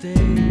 stay.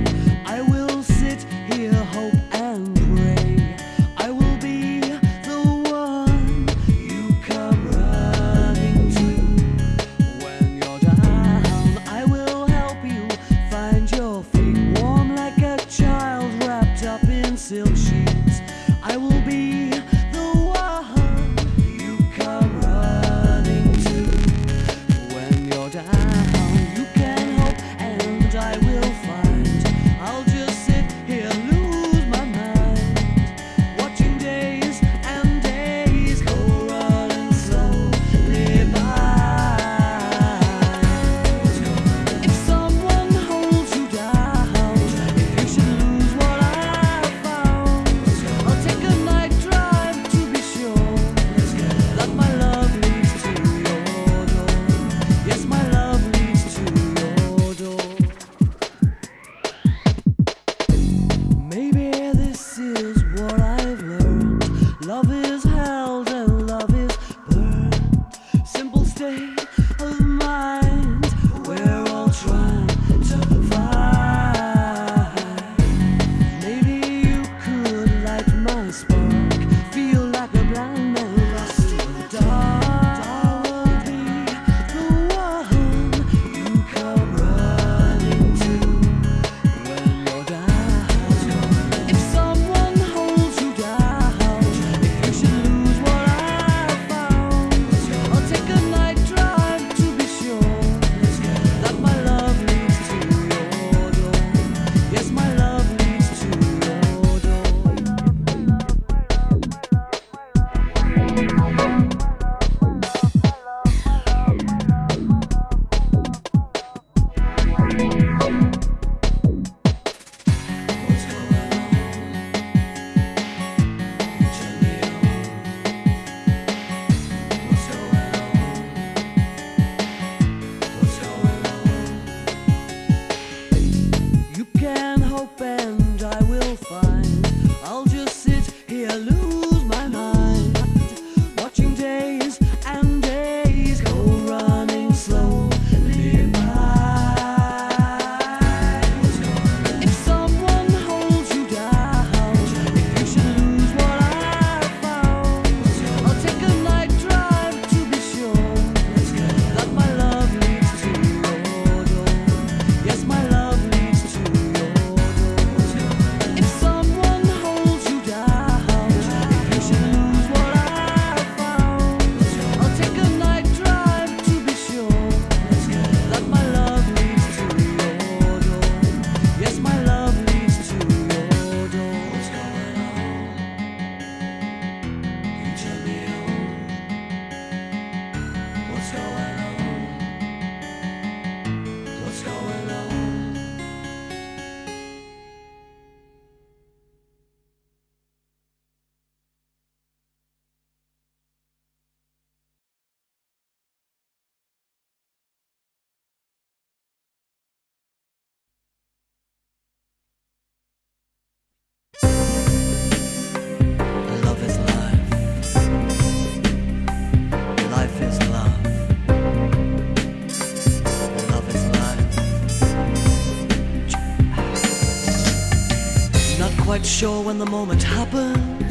quite sure when the moment happened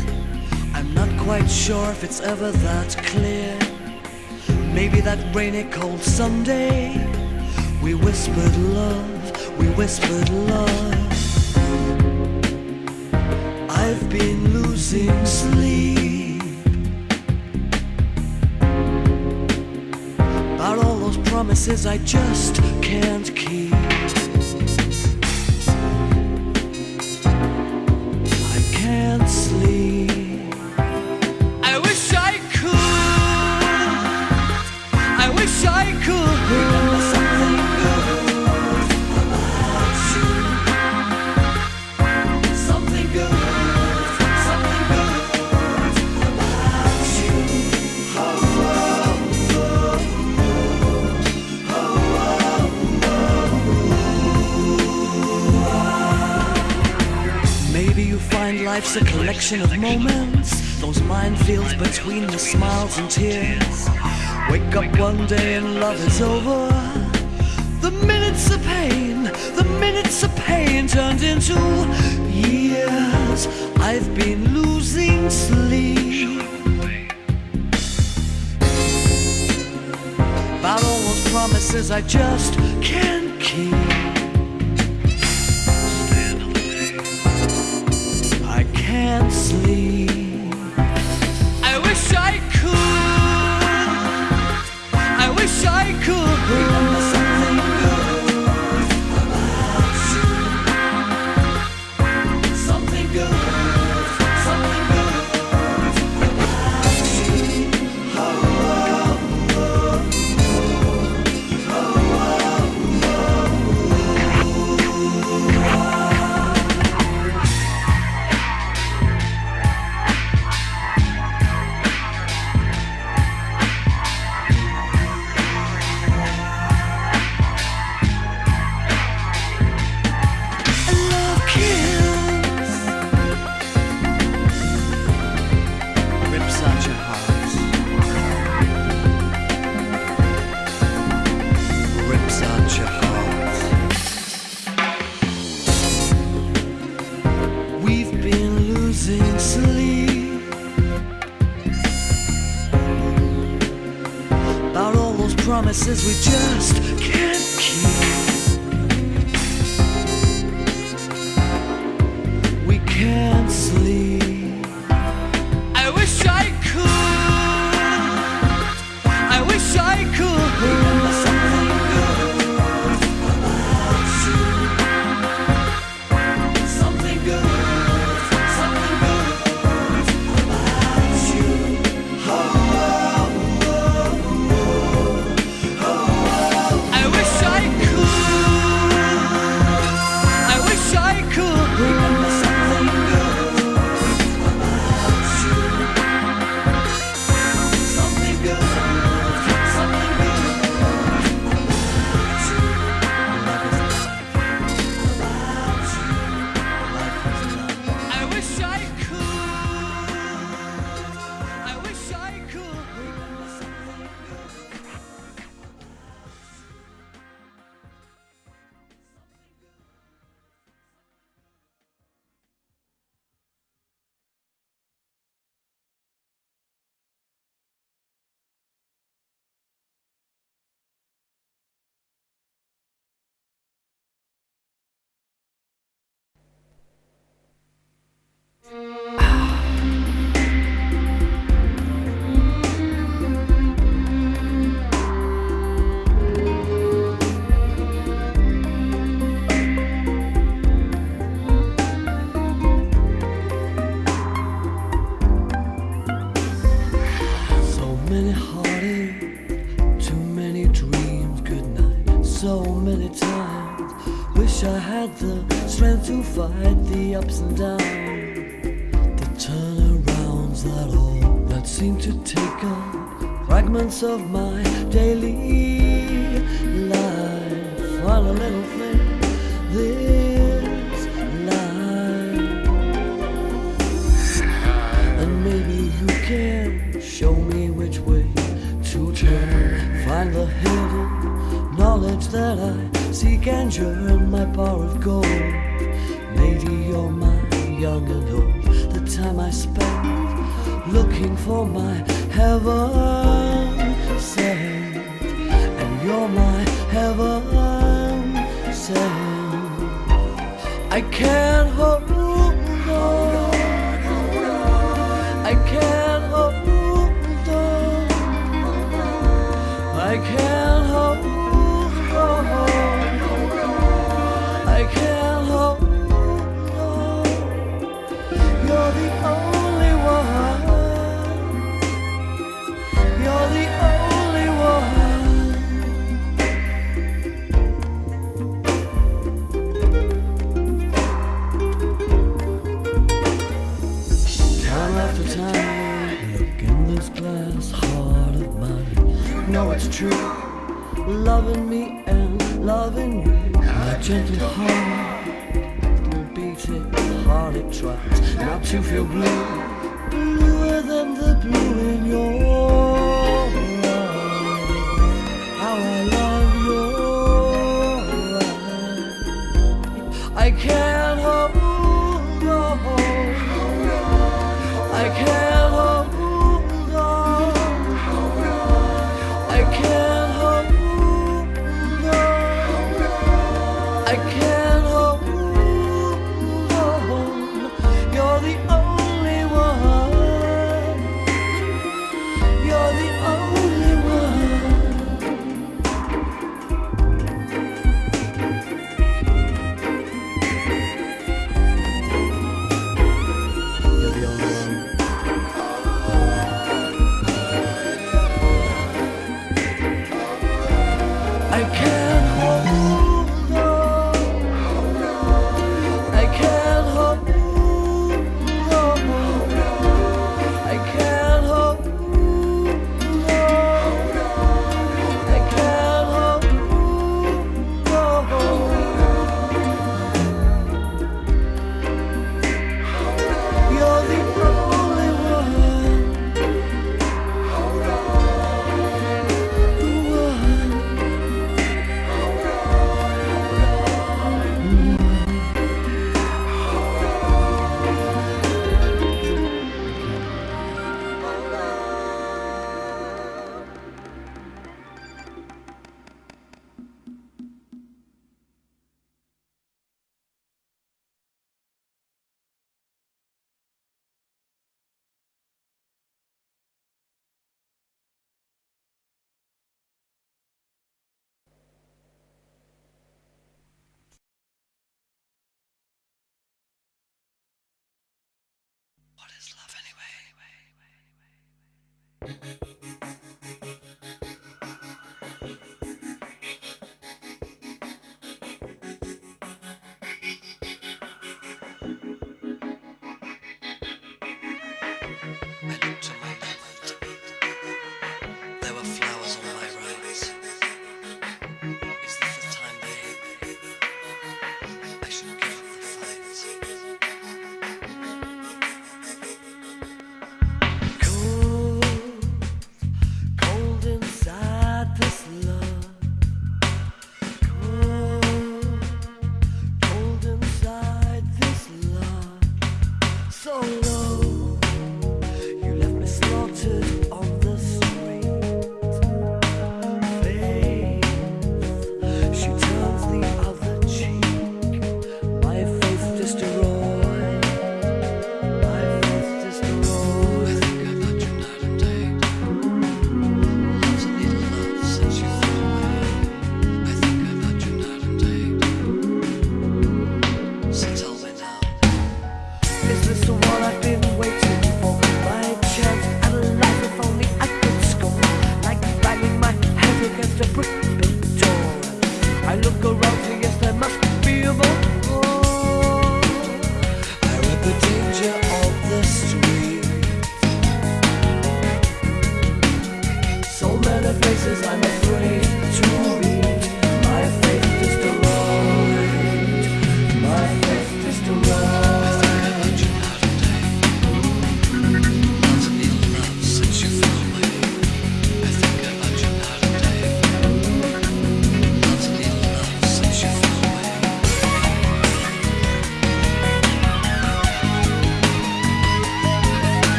I'm not quite sure if it's ever that clear. Maybe that rainy cold Sunday We whispered love, we whispered love. I've been losing sleep. About all those promises I just can't keep. It's a collection of moments, those minefields between the smiles and tears. Wake up one day and love is over. The minutes of pain, the minutes of pain turned into years. I've been losing sleep. About all those promises I just can't of my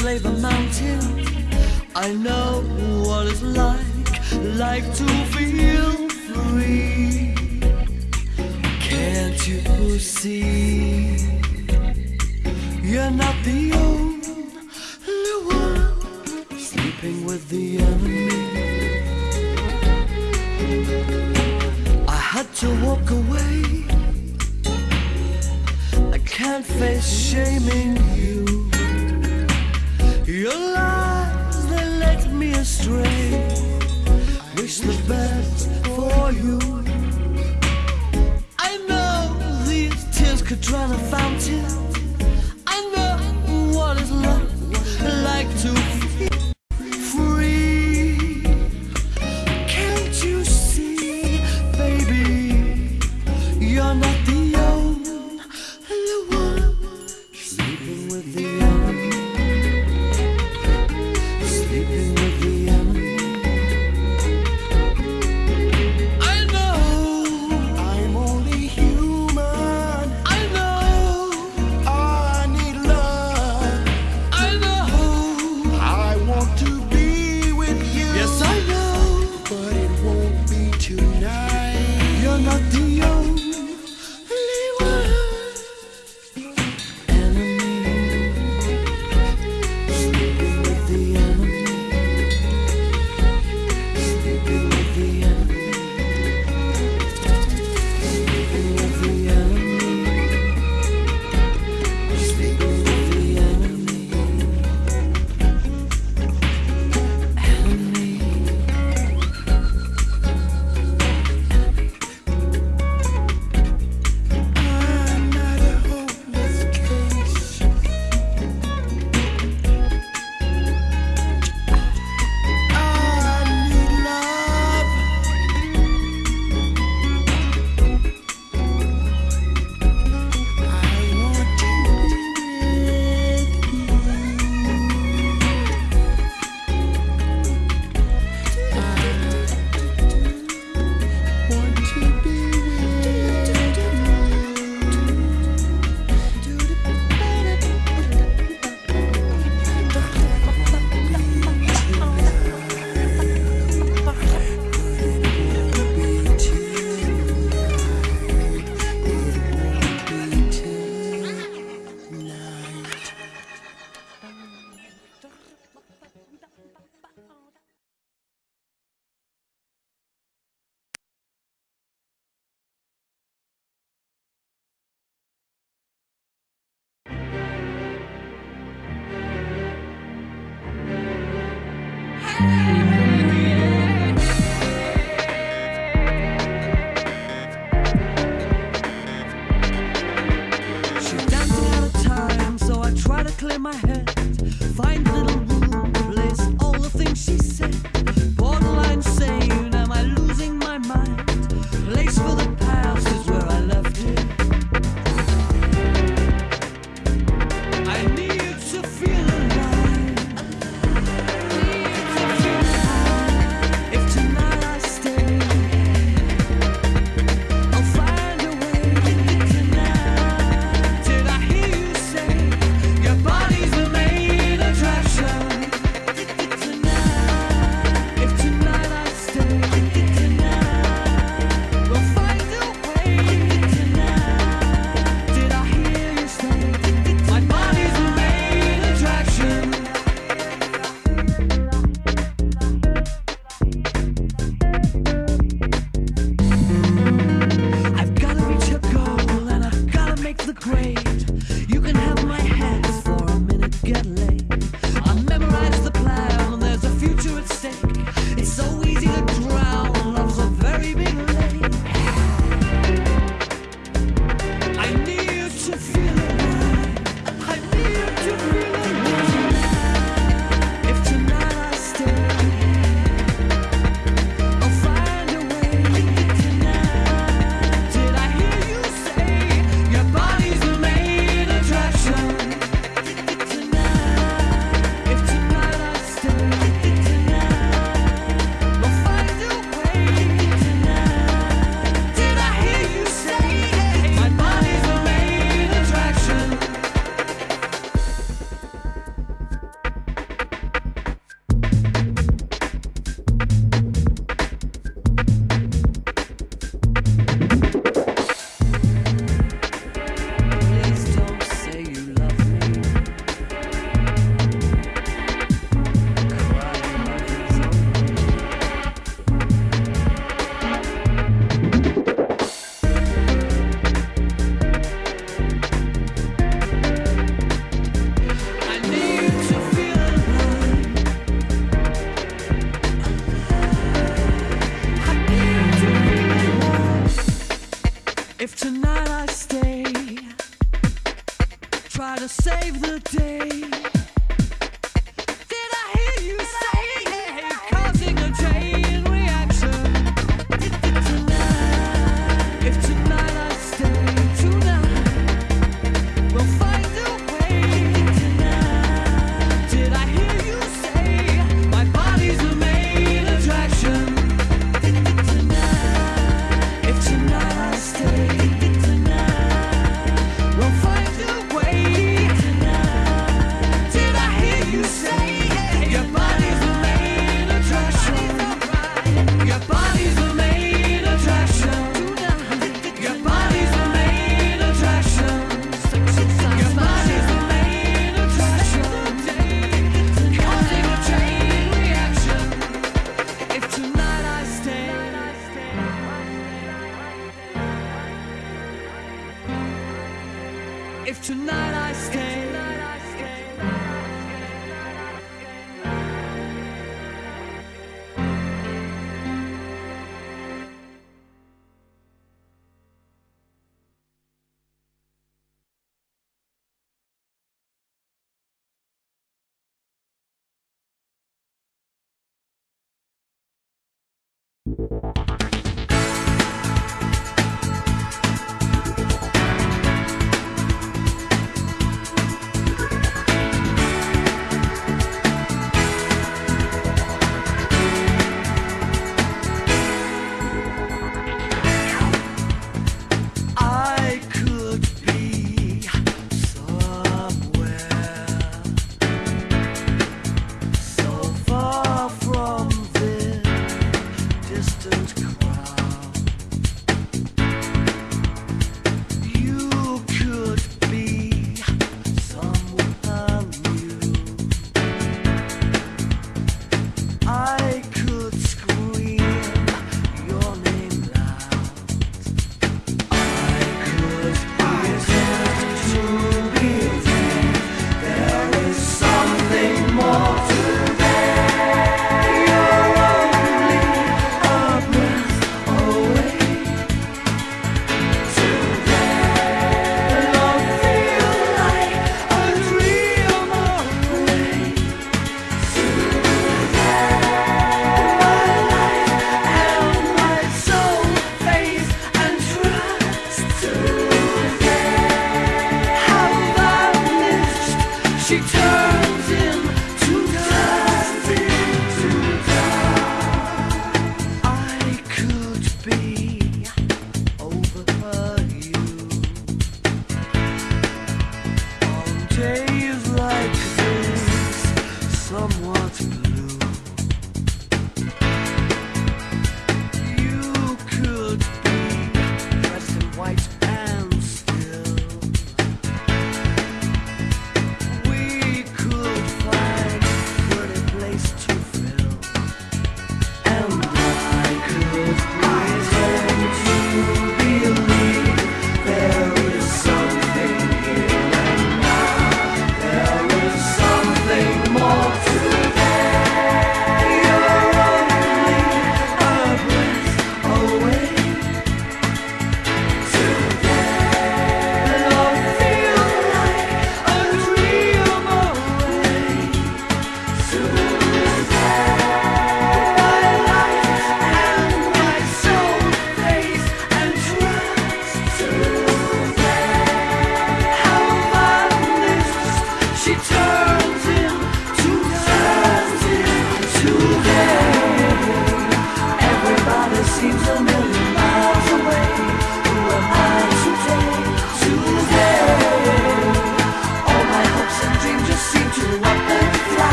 Slave save the day.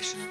I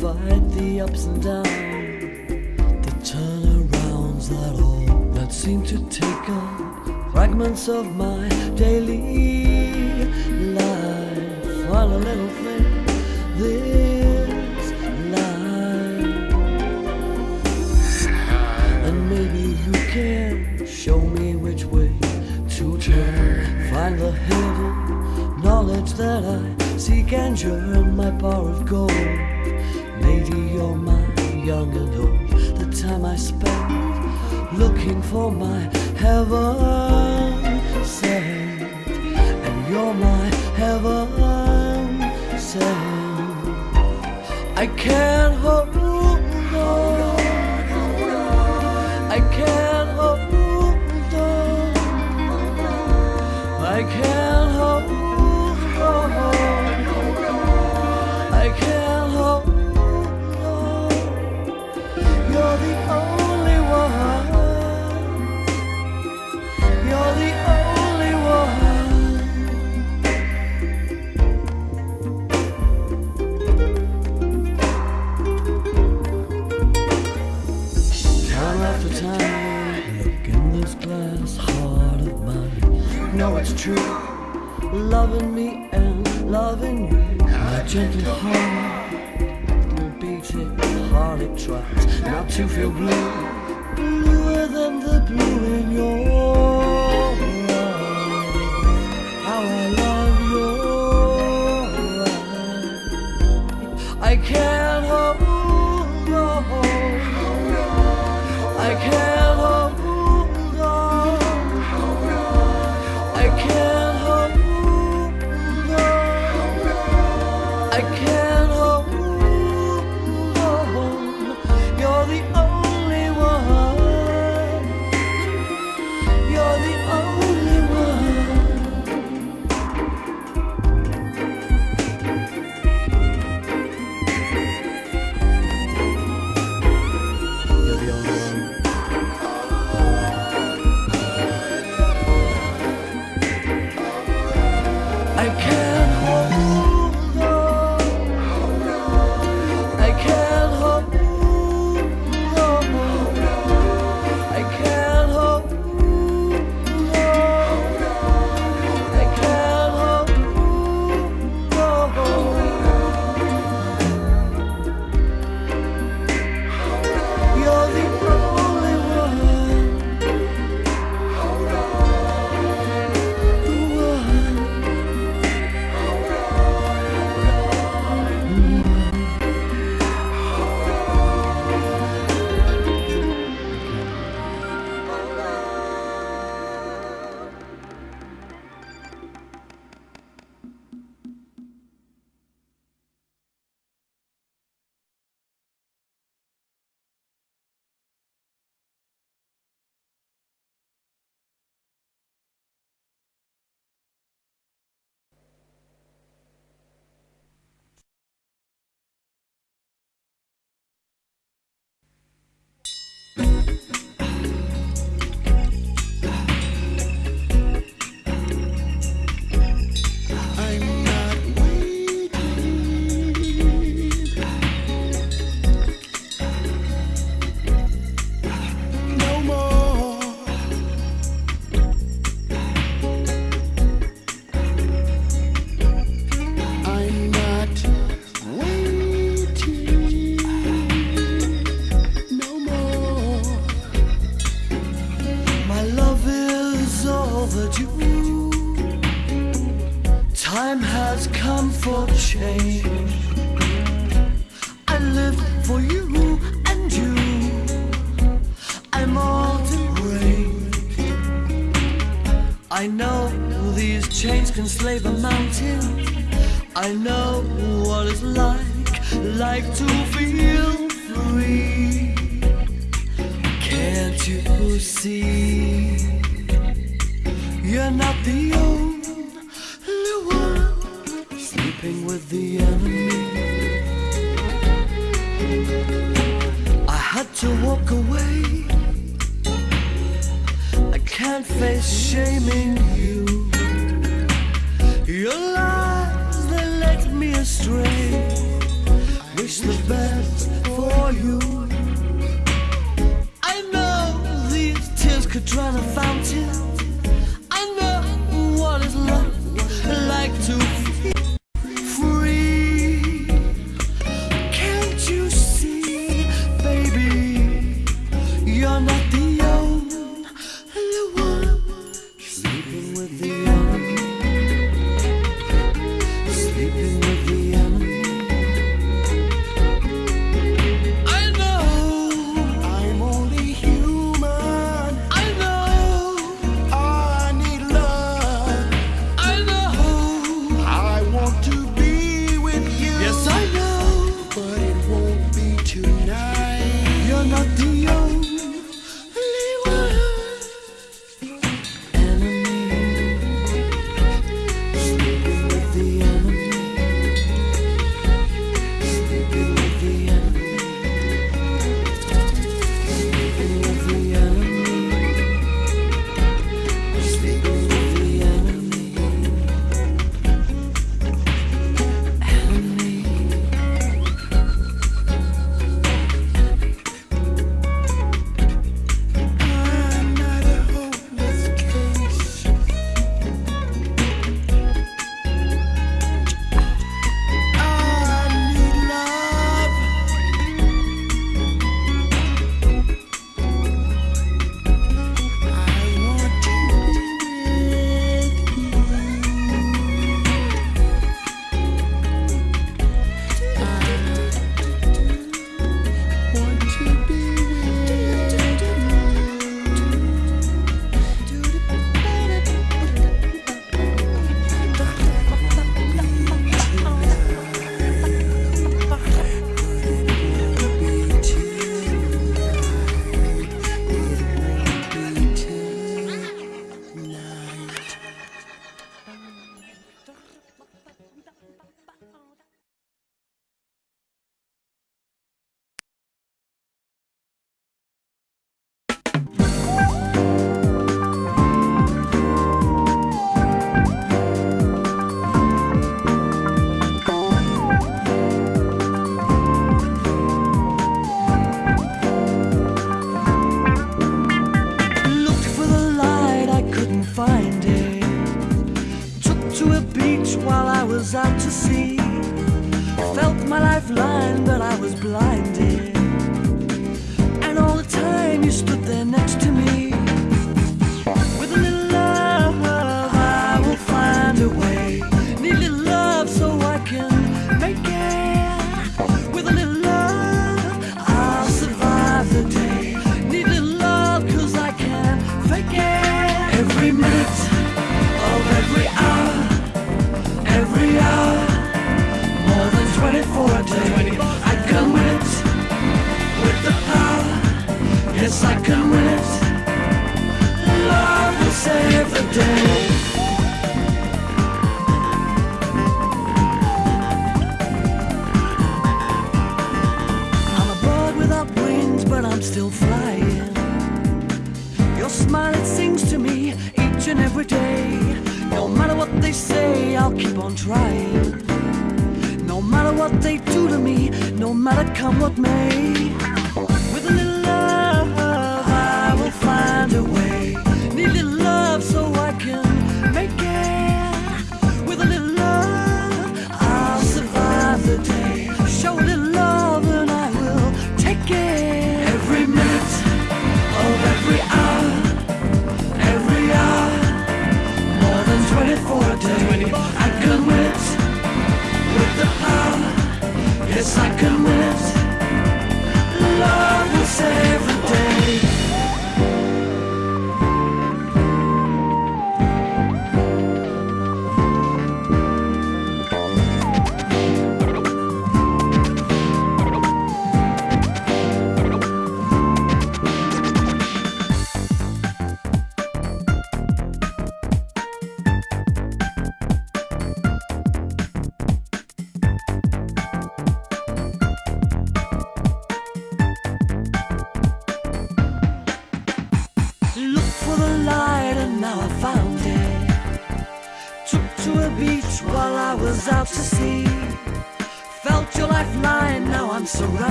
fight the ups and downs, the turnarounds that all that seem to take up fragments of my change. I live for you and you. I'm all to blame. I know these chains can slave a mountain. I know what it's like, like to feel free. Can't you see?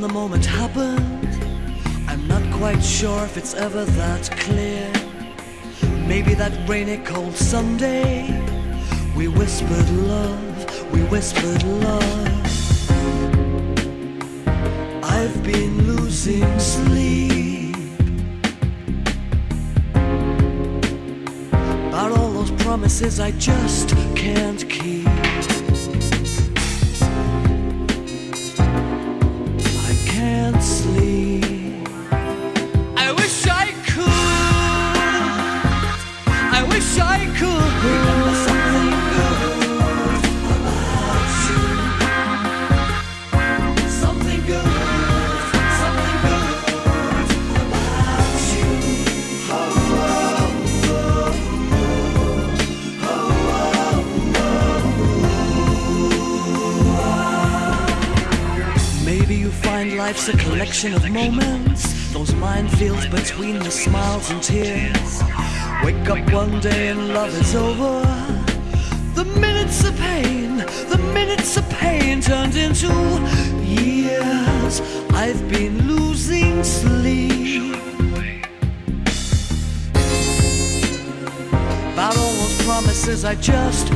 the moment happened. I'm not quite sure if it's ever that clear. Maybe that rainy cold Sunday We whispered love, we whispered love. I've been losing sleep. About all those promises I just can't keep. It's a collection of moments, those minefields between the smiles and tears. Wake up one day and love is over. The minutes of pain, the minutes of pain turned into years. I've been losing sleep. About all those promises I just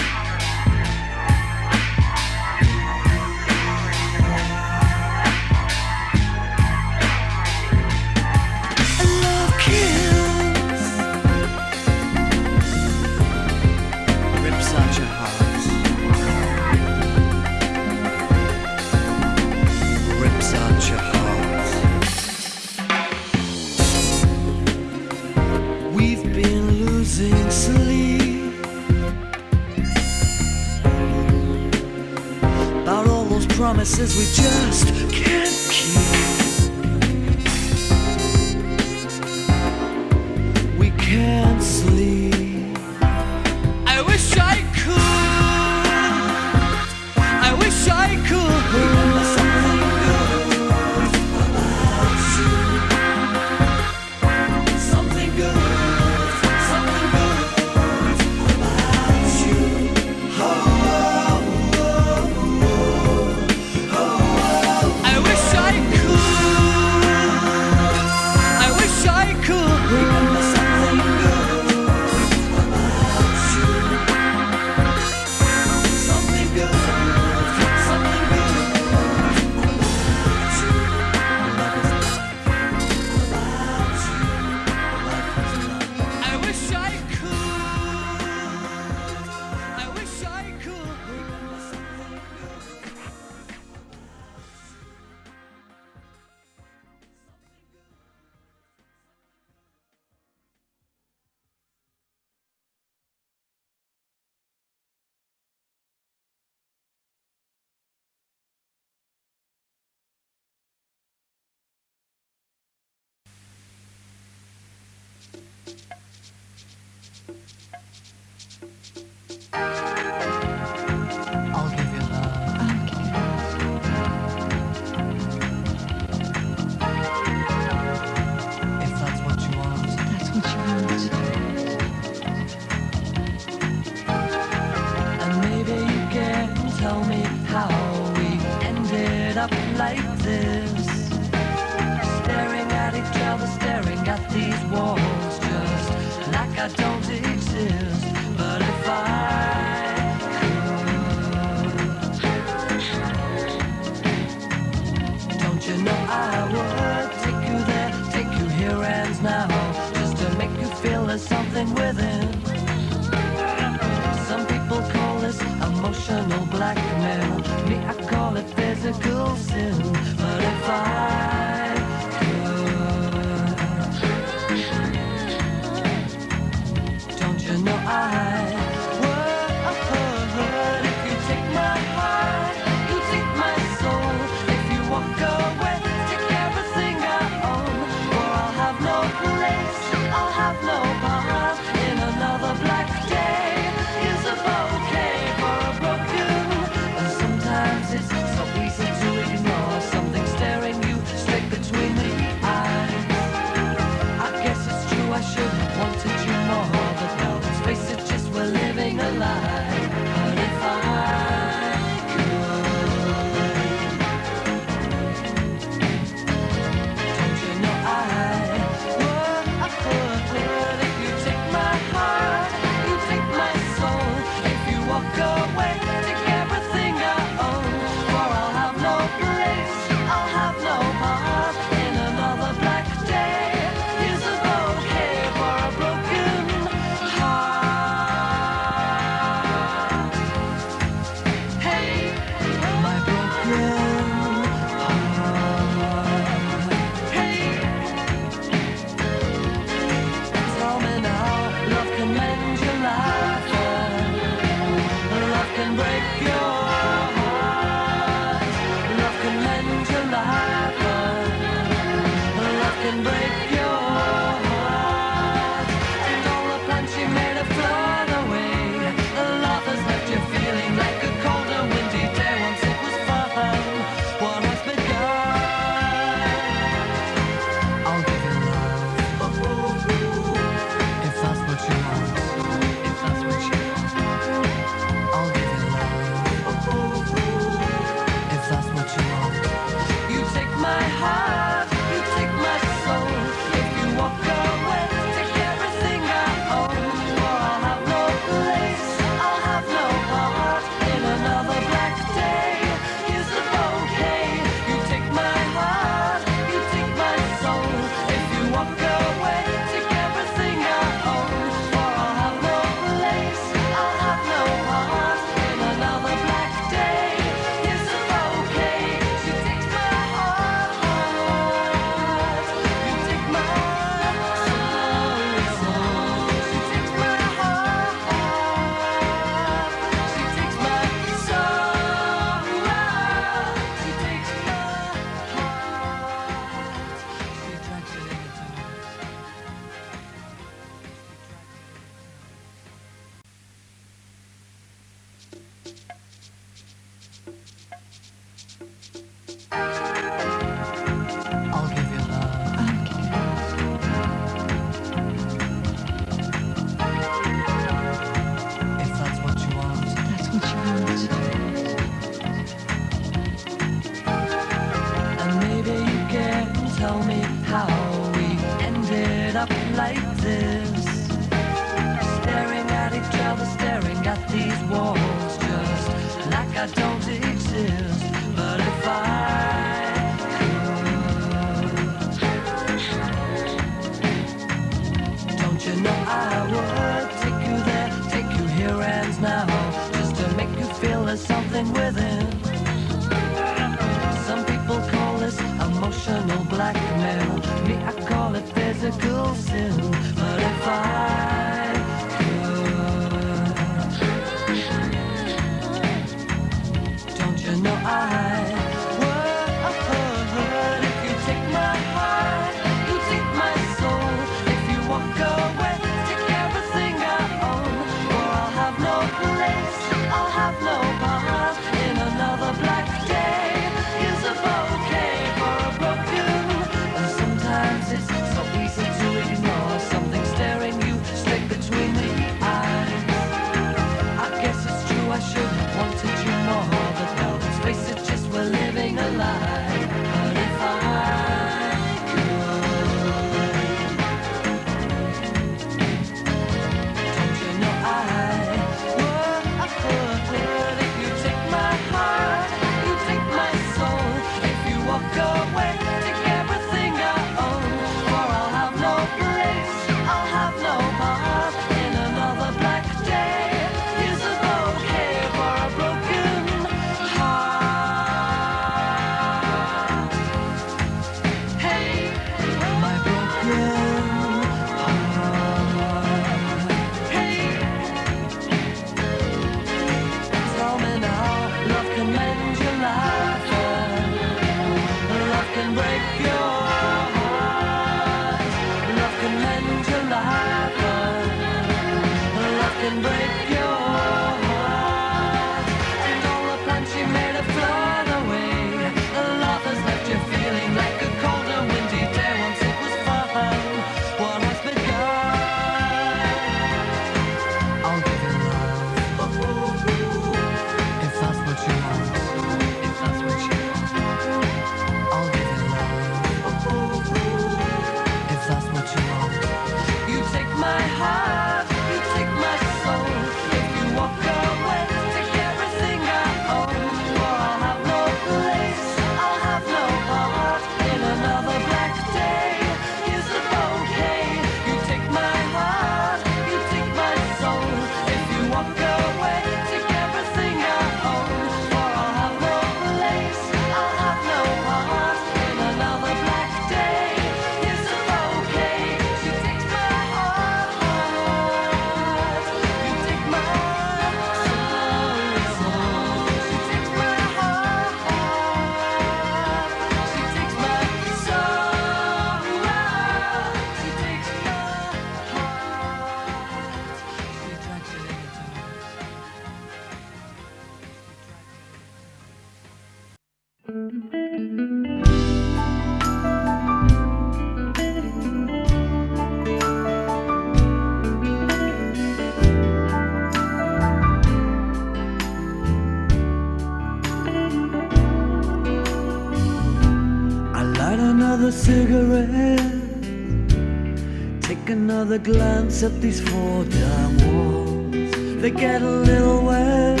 another glance at these four damn walls. They get a little wet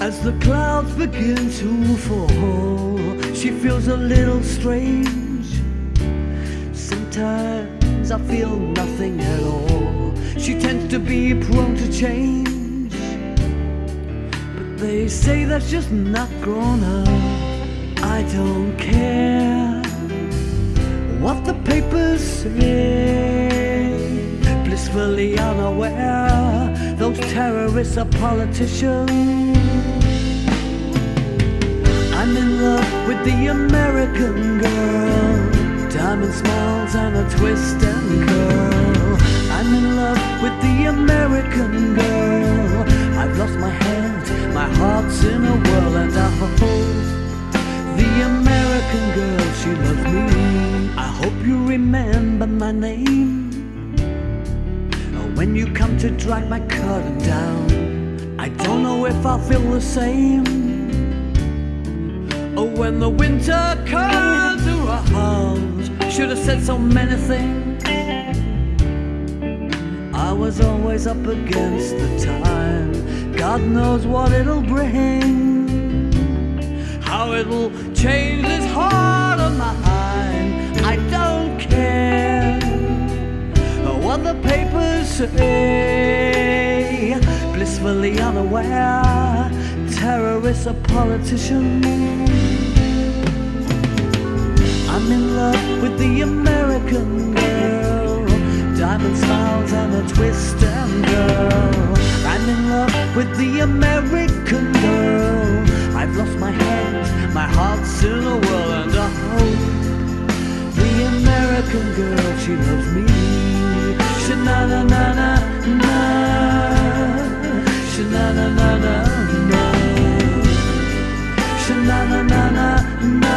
As the clouds begin to fall. She feels a little strange. Sometimes I feel nothing at all. She tends to be prone to change. But they say that's just not grown up. I don't care. Blissfully unaware Those terrorists are politicians. I'm in love with the American girl. Diamond smiles and a twist and curl. I'm in love with the American girl. I've lost my head, my heart's in a whirl And I hold the American American girl, she loves me. I hope you remember my name. When you come to drag my curtain down I don't know if I feel the same. Oh, when the winter comes around Should have said so many things. I was always up against the time God knows what it'll bring. How it'll change this heart of mine. I don't care what the papers say. Blissfully unaware, terrorists are politicians. I'm in love with the American girl. Diamond smiles and a twist and girl. I'm in love with the American girl. I've lost my head, my heart's in a whirl, and hope the American girl, she loves me. Sha na na na na na. Sha na na na na na. Sha na na na na na.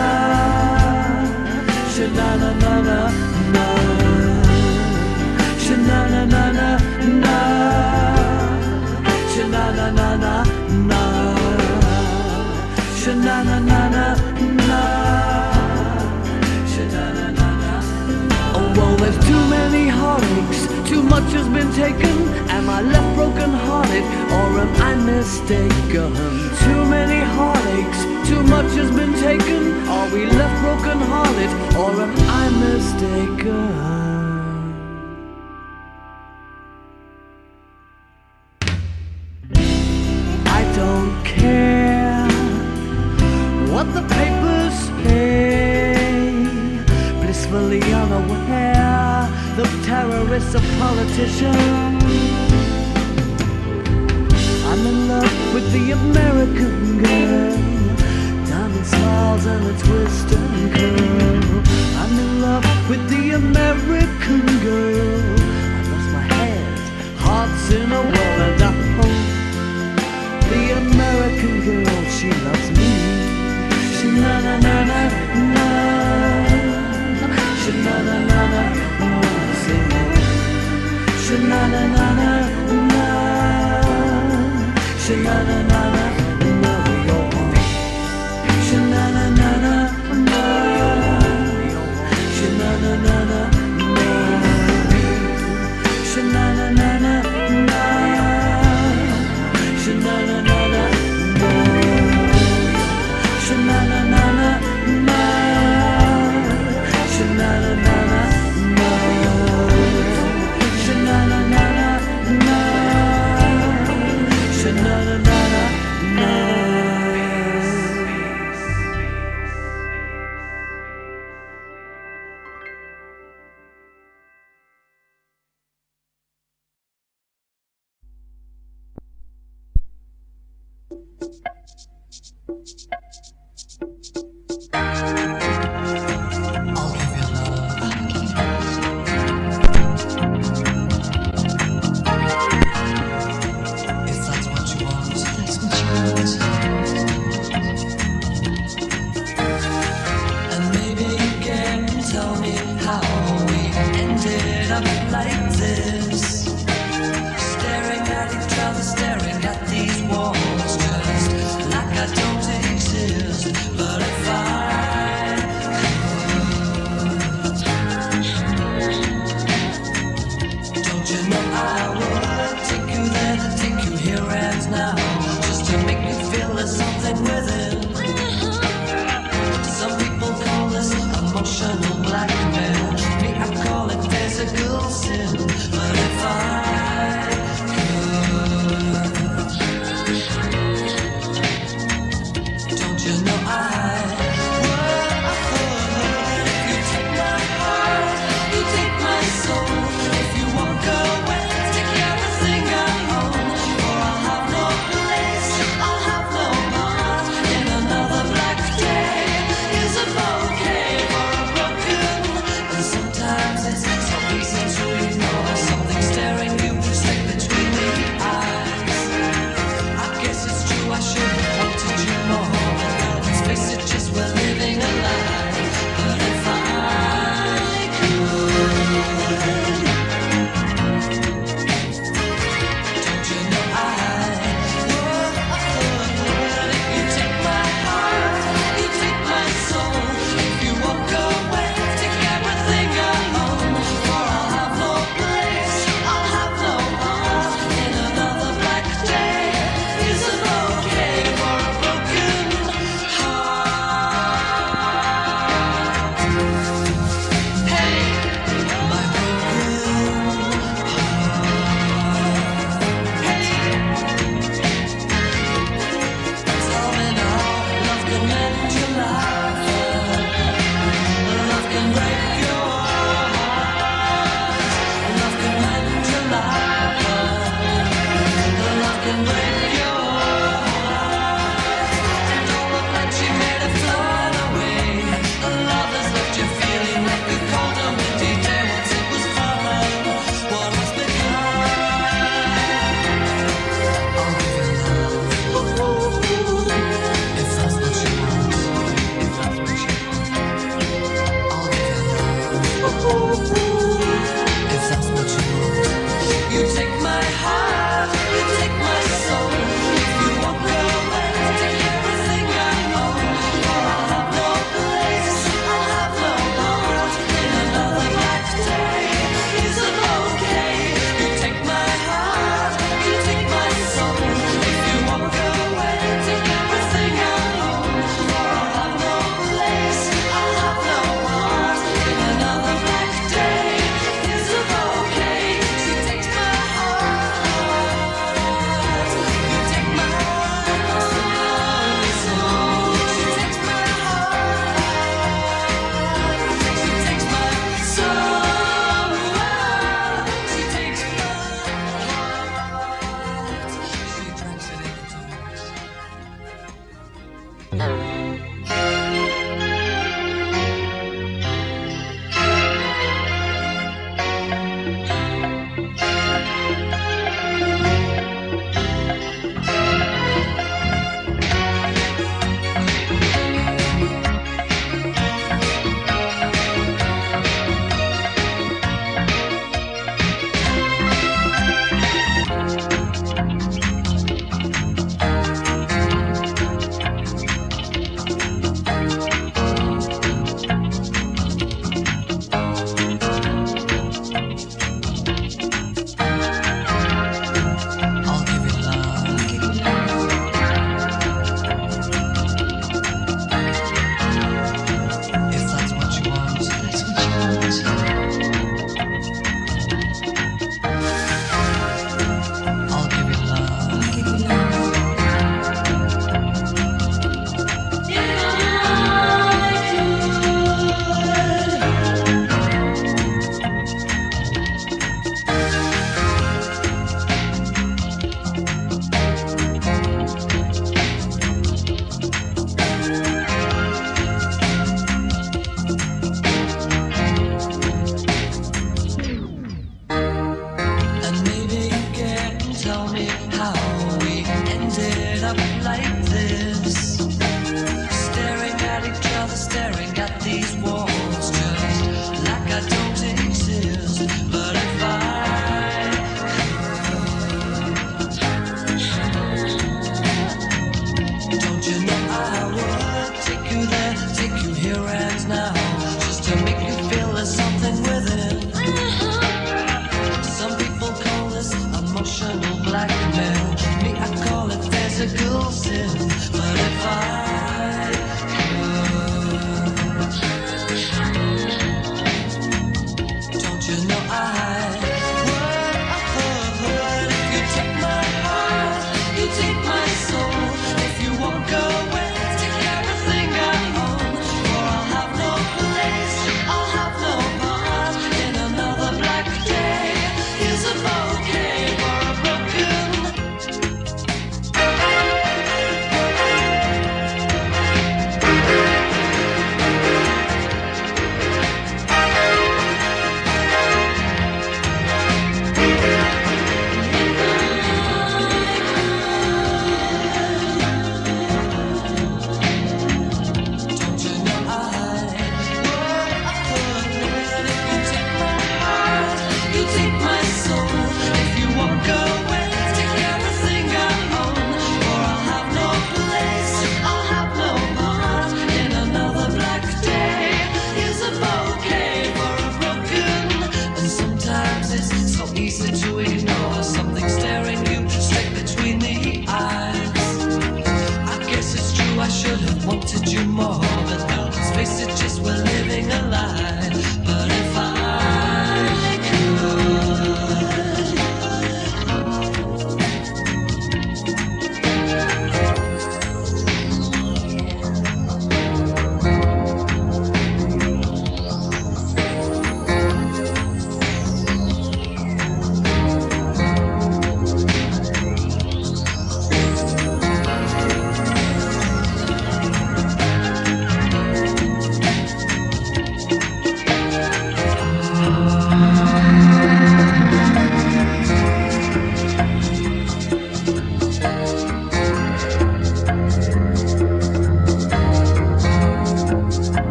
Sha na na na na na. Sha na na na na na. Na na na na na. Oh, too many heartaches. Too much has been taken. Am I left or am I mistaken? Too many heartaches. Too much has been taken. Are we left broken hearted or am I mistaken?